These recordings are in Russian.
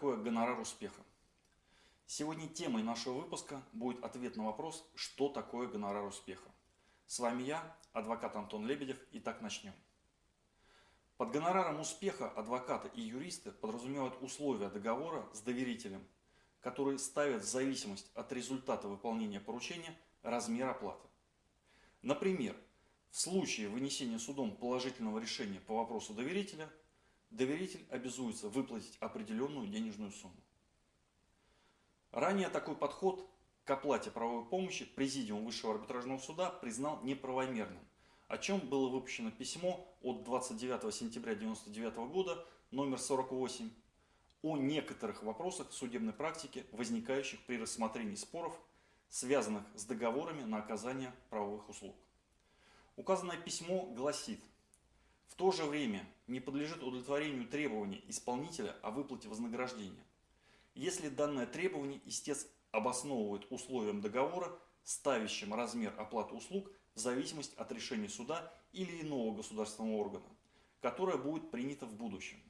такое гонорар успеха? Сегодня темой нашего выпуска будет ответ на вопрос, что такое гонорар успеха. С вами я, адвокат Антон Лебедев, и так начнем. Под гонораром успеха адвокаты и юристы подразумевают условия договора с доверителем, которые ставят в зависимость от результата выполнения поручения размер оплаты. Например, в случае вынесения судом положительного решения по вопросу доверителя – доверитель обязуется выплатить определенную денежную сумму. Ранее такой подход к оплате правовой помощи Президиум Высшего арбитражного суда признал неправомерным, о чем было выпущено письмо от 29 сентября 1999 года номер 48 о некоторых вопросах судебной практики, возникающих при рассмотрении споров, связанных с договорами на оказание правовых услуг. Указанное письмо гласит, в то же время не подлежит удовлетворению требования исполнителя о выплате вознаграждения. Если данное требование истец обосновывает условием договора, ставящим размер оплаты услуг в зависимости от решения суда или иного государственного органа, которое будет принято в будущем.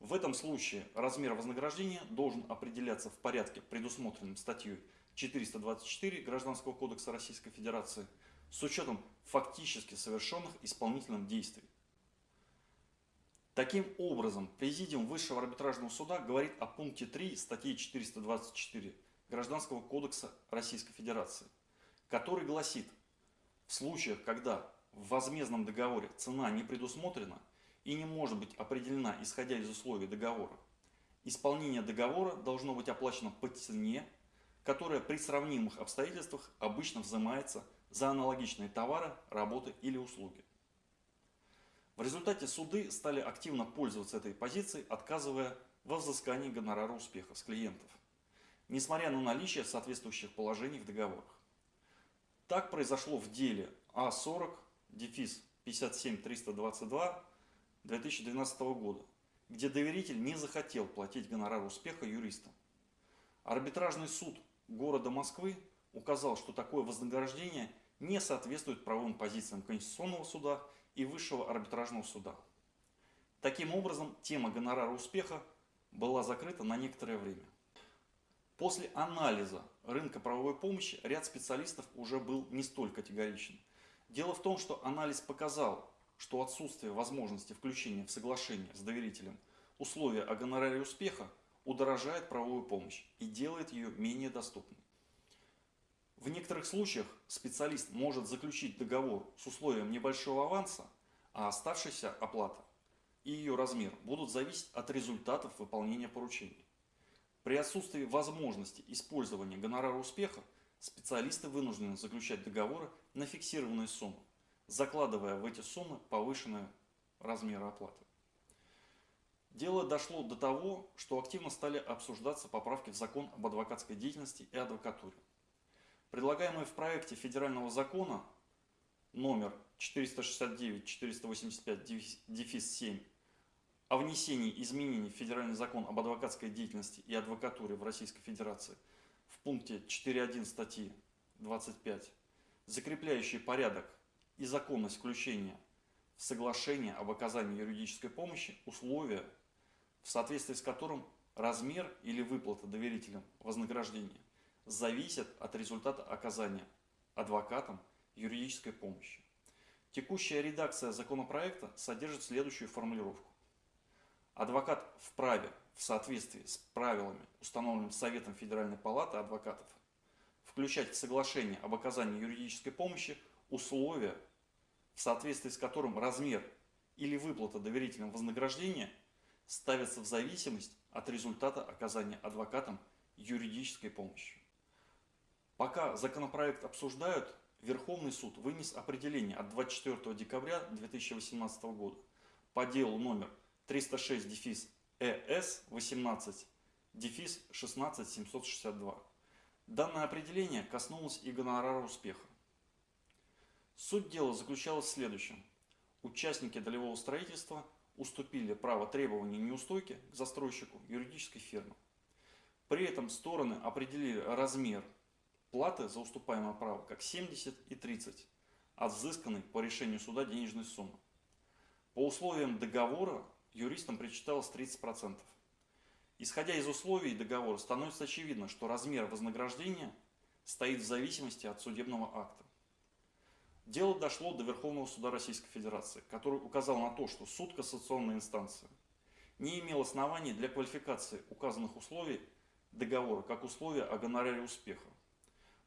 В этом случае размер вознаграждения должен определяться в порядке, предусмотренном статьей 424 Гражданского кодекса Российской Федерации – с учетом фактически совершенных исполнительных действий. Таким образом, Президиум Высшего арбитражного суда говорит о пункте 3 статьи 424 Гражданского кодекса Российской Федерации, который гласит, в случаях, когда в возмездном договоре цена не предусмотрена и не может быть определена исходя из условий договора, исполнение договора должно быть оплачено по цене, которая при сравнимых обстоятельствах обычно взимается за аналогичные товары, работы или услуги. В результате суды стали активно пользоваться этой позицией, отказывая во взыскании гонорара успеха с клиентов, несмотря на наличие соответствующих положений в договорах. Так произошло в деле А40, дефис 57322 2012 года, где доверитель не захотел платить гонорар успеха юристам. Арбитражный суд города Москвы указал, что такое вознаграждение не соответствует правовым позициям Конституционного суда и Высшего арбитражного суда. Таким образом, тема гонорара успеха была закрыта на некоторое время. После анализа рынка правовой помощи ряд специалистов уже был не столь категоричен. Дело в том, что анализ показал, что отсутствие возможности включения в соглашение с доверителем условия о гонораре успеха удорожает правовую помощь и делает ее менее доступной. В некоторых случаях специалист может заключить договор с условием небольшого аванса, а оставшаяся оплата и ее размер будут зависеть от результатов выполнения поручений. При отсутствии возможности использования гонорара успеха специалисты вынуждены заключать договоры на фиксированные суммы, закладывая в эти суммы повышенные размеры оплаты. Дело дошло до того, что активно стали обсуждаться поправки в закон об адвокатской деятельности и адвокатуре. Предлагаемый в проекте федерального закона номер 469-485-7 о внесении изменений в Федеральный закон об адвокатской деятельности и адвокатуре в Российской Федерации в пункте 4.1 статьи 25, закрепляющий порядок и законность включения в соглашение об оказании юридической помощи условия, в соответствии с которым размер или выплата доверителям вознаграждения зависят от результата оказания адвокатам юридической помощи. Текущая редакция законопроекта содержит следующую формулировку. Адвокат вправе в соответствии с правилами, установленными Советом Федеральной Палаты адвокатов, включать в соглашение об оказании юридической помощи условия, в соответствии с которым размер или выплата доверительного вознаграждения ставится в зависимость от результата оказания адвокатам юридической помощи. Пока законопроект обсуждают, Верховный суд вынес определение от 24 декабря 2018 года по делу номер 306 дефис ЭС 18 дефис 16 762. Данное определение коснулось и гонорара успеха. Суть дела заключалась в следующем. Участники долевого строительства уступили право требования неустойки к застройщику юридической фирмы. При этом стороны определили размер Платы за уступаемое право как 70 и 30 от взысканной по решению суда денежной суммы. По условиям договора юристам причиталось 30%. Исходя из условий договора, становится очевидно, что размер вознаграждения стоит в зависимости от судебного акта. Дело дошло до Верховного суда Российской Федерации, который указал на то, что суд кассационной инстанции не имел оснований для квалификации указанных условий договора как условия о гонораре успеха.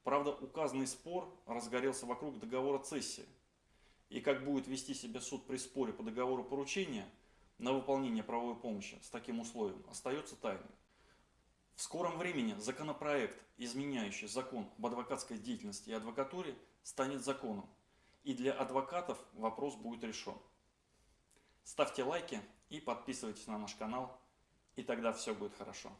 Правда, указанный спор разгорелся вокруг договора цессии. И как будет вести себя суд при споре по договору поручения на выполнение правовой помощи с таким условием остается тайной. В скором времени законопроект, изменяющий закон об адвокатской деятельности и адвокатуре, станет законом. И для адвокатов вопрос будет решен. Ставьте лайки и подписывайтесь на наш канал, и тогда все будет хорошо.